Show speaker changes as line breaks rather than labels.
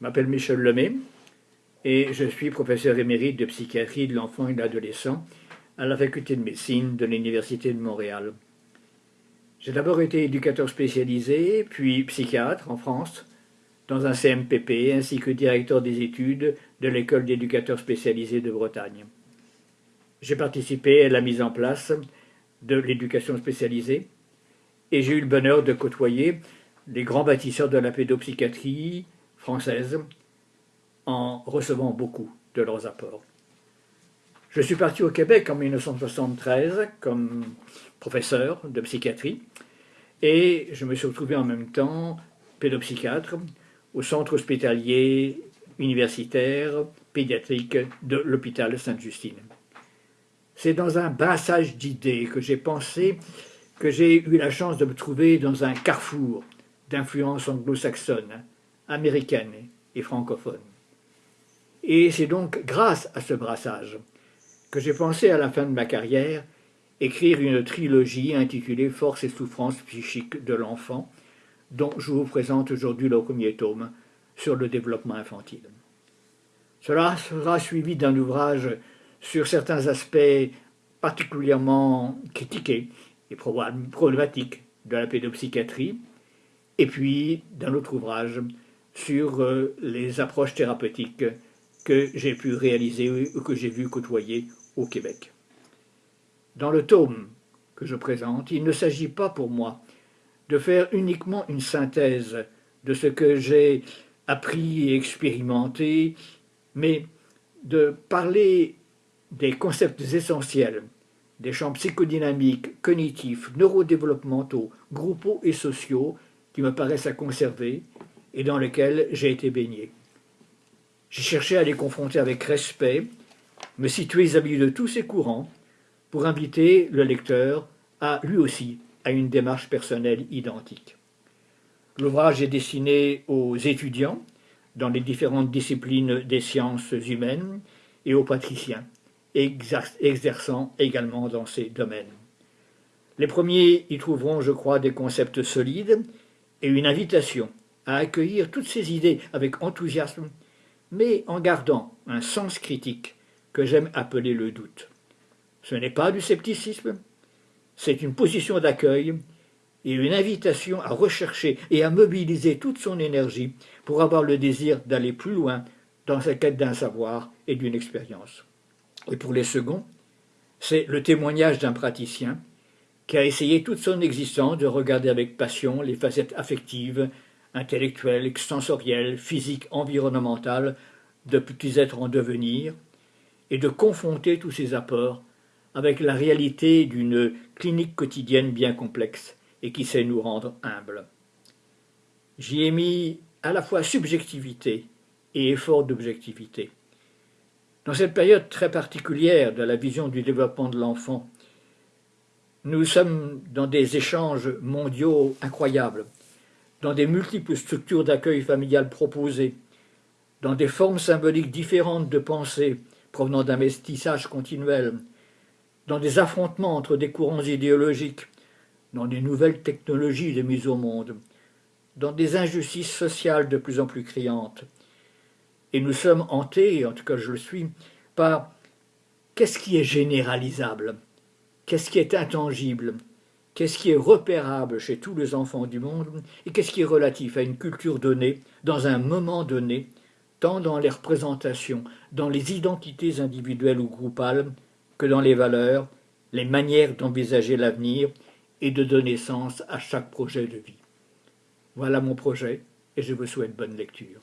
M'appelle Michel Lemay et je suis professeur émérite de psychiatrie de l'enfant et de l'adolescent à la faculté de médecine de l'Université de Montréal. J'ai d'abord été éducateur spécialisé, puis psychiatre en France, dans un CMPP, ainsi que directeur des études de l'école d'éducateurs spécialisés de Bretagne. J'ai participé à la mise en place de l'éducation spécialisée et j'ai eu le bonheur de côtoyer les grands bâtisseurs de la pédopsychiatrie française en recevant beaucoup de leurs apports. Je suis parti au Québec en 1973 comme professeur de psychiatrie et je me suis retrouvé en même temps pédopsychiatre au centre hospitalier universitaire pédiatrique de l'hôpital Sainte-Justine. C'est dans un brassage d'idées que j'ai pensé que j'ai eu la chance de me trouver dans un carrefour d'influence anglo-saxonne, américaine et francophone. Et c'est donc grâce à ce brassage que j'ai pensé à la fin de ma carrière écrire une trilogie intitulée Force et souffrance psychique de l'enfant, dont je vous présente aujourd'hui le premier tome sur le développement infantile. Cela sera suivi d'un ouvrage sur certains aspects particulièrement critiqués et problématiques de la pédopsychiatrie, et puis d'un autre ouvrage sur euh, les approches thérapeutiques que j'ai pu réaliser ou que j'ai vu côtoyer au Québec. Dans le tome que je présente, il ne s'agit pas pour moi de faire uniquement une synthèse de ce que j'ai appris et expérimenté, mais de parler des concepts essentiels, des champs psychodynamiques, cognitifs, neurodéveloppementaux, groupaux et sociaux qui me paraissent à conserver et dans lesquels j'ai été baigné. J'ai cherché à les confronter avec respect, me situer vis-à-vis de tous ces courants pour inviter le lecteur à, lui aussi, à une démarche personnelle identique. L'ouvrage est destiné aux étudiants dans les différentes disciplines des sciences humaines et aux patriciens, exerçant également dans ces domaines. Les premiers y trouveront, je crois, des concepts solides et une invitation à accueillir toutes ces idées avec enthousiasme, mais en gardant un sens critique que j'aime appeler le doute. Ce n'est pas du scepticisme, c'est une position d'accueil et une invitation à rechercher et à mobiliser toute son énergie pour avoir le désir d'aller plus loin dans sa quête d'un savoir et d'une expérience. Et pour les seconds, c'est le témoignage d'un praticien qui a essayé toute son existence de regarder avec passion les facettes affectives, intellectuelles, sensorielles, physiques, environnementales de petits êtres en devenir, et de confronter tous ces apports avec la réalité d'une clinique quotidienne bien complexe et qui sait nous rendre humbles. J'y ai mis à la fois subjectivité et effort d'objectivité. Dans cette période très particulière de la vision du développement de l'enfant, nous sommes dans des échanges mondiaux incroyables, dans des multiples structures d'accueil familial proposées, dans des formes symboliques différentes de pensée provenant d'un mestissage continuel, dans des affrontements entre des courants idéologiques, dans des nouvelles technologies de mise au monde, dans des injustices sociales de plus en plus criantes. Et nous sommes hantés, en tout cas je le suis, par qu'est-ce qui est généralisable? Qu'est-ce qui est intangible, qu'est-ce qui est repérable chez tous les enfants du monde, et qu'est-ce qui est relatif à une culture donnée, dans un moment donné, tant dans les représentations, dans les identités individuelles ou groupales, que dans les valeurs, les manières d'envisager l'avenir et de donner sens à chaque projet de vie. Voilà mon projet, et je vous souhaite bonne lecture.